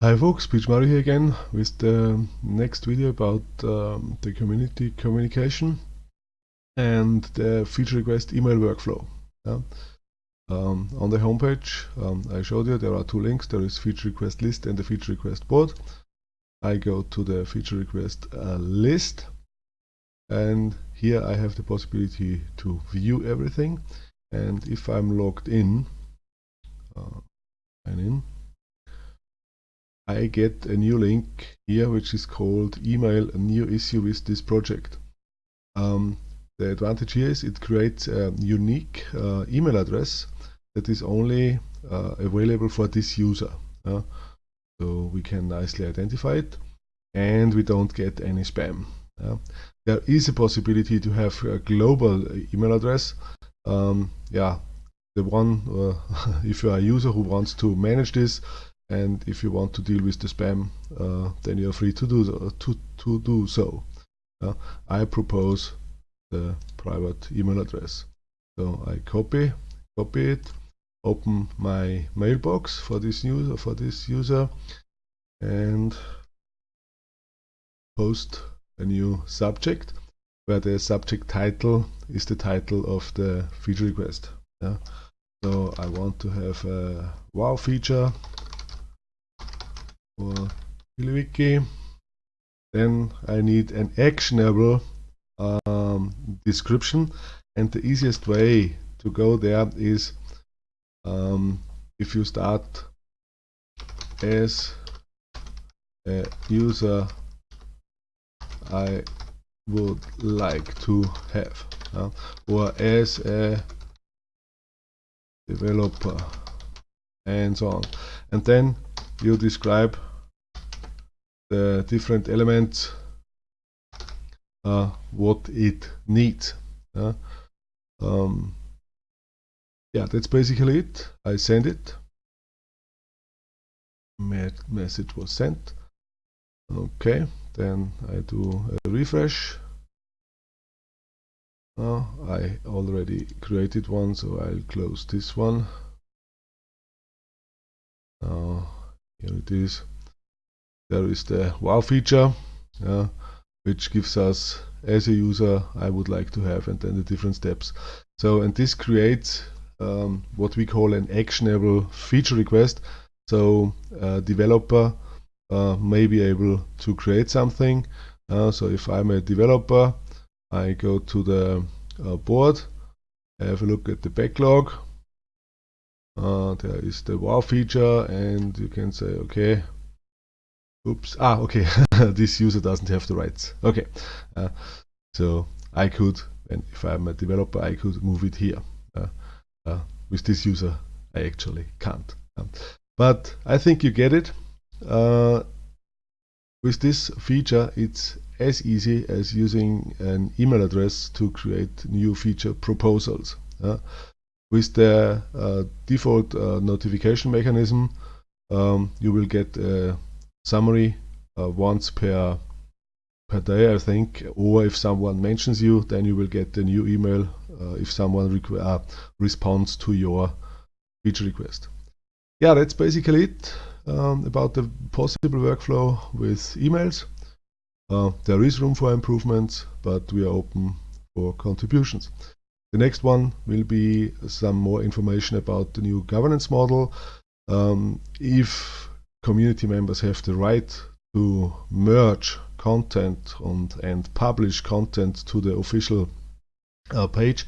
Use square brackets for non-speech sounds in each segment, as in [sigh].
Hi folks, Peach Mario here again with the next video about um, the community communication and the feature request email workflow. Yeah. Um, on the homepage um, I showed you there are two links, there is feature request list and the feature request board. I go to the feature request uh, list and here I have the possibility to view everything and if I'm logged in, uh, in, I get a new link here which is called email a new issue with this project. Um, the advantage here is it creates a unique uh, email address that is only uh, available for this user. Uh, so we can nicely identify it and we don't get any spam. there is a possibility to have a global email address. Um, yeah, the one, uh, [laughs] if you are a user who wants to manage this, and if you want to deal with the spam uh, then you're free to do to, to do so. Uh, I propose the private email address so I copy copy it open my mailbox for this user for this user and post a new subject where the subject title is the title of the feature request yeah. so I want to have a wow feature for TiddlyWiki. Then I need an actionable um, description. And the easiest way to go there is um, if you start as a user I would like to have uh, or as a developer and so on. And then you describe the different elements uh, what it needs uh, um, yeah that's basically it. I send it. Message was sent. Okay then I do a refresh. Uh, I already created one so I'll close this one. Now here it is there is the wow feature which gives us as a user I would like to have and then the different steps. So and this creates um, what we call an actionable feature request. So a developer uh, may be able to create something. Uh, so if I'm a developer I go to the uh, board have a look at the backlog. Uh, there is the wow feature and you can say okay oops. Ah okay. [laughs] This user doesn't have the rights. Okay. Uh, so I could and if I'm a developer I could move it here uh, uh with this user. I actually can't. Um, but I think you get it. Uh, with this feature it's as easy as using an email address to create new feature proposals uh, with the uh, default notification mechanism um, you will get summary uh, once per per day I think. Or if someone mentions you then you will get a new email uh, if someone uh, responds to your feature request. Yeah that's basically it um, about the possible workflow with emails. Uh, there is room for improvements but we are open for contributions. The next one will be some more information about the new governance model. Um, if community members have the right to merge content and, and publish content to the official uh, page,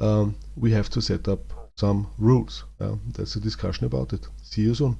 um, we have to set up some rules. Uh, that's a discussion about it. See you soon.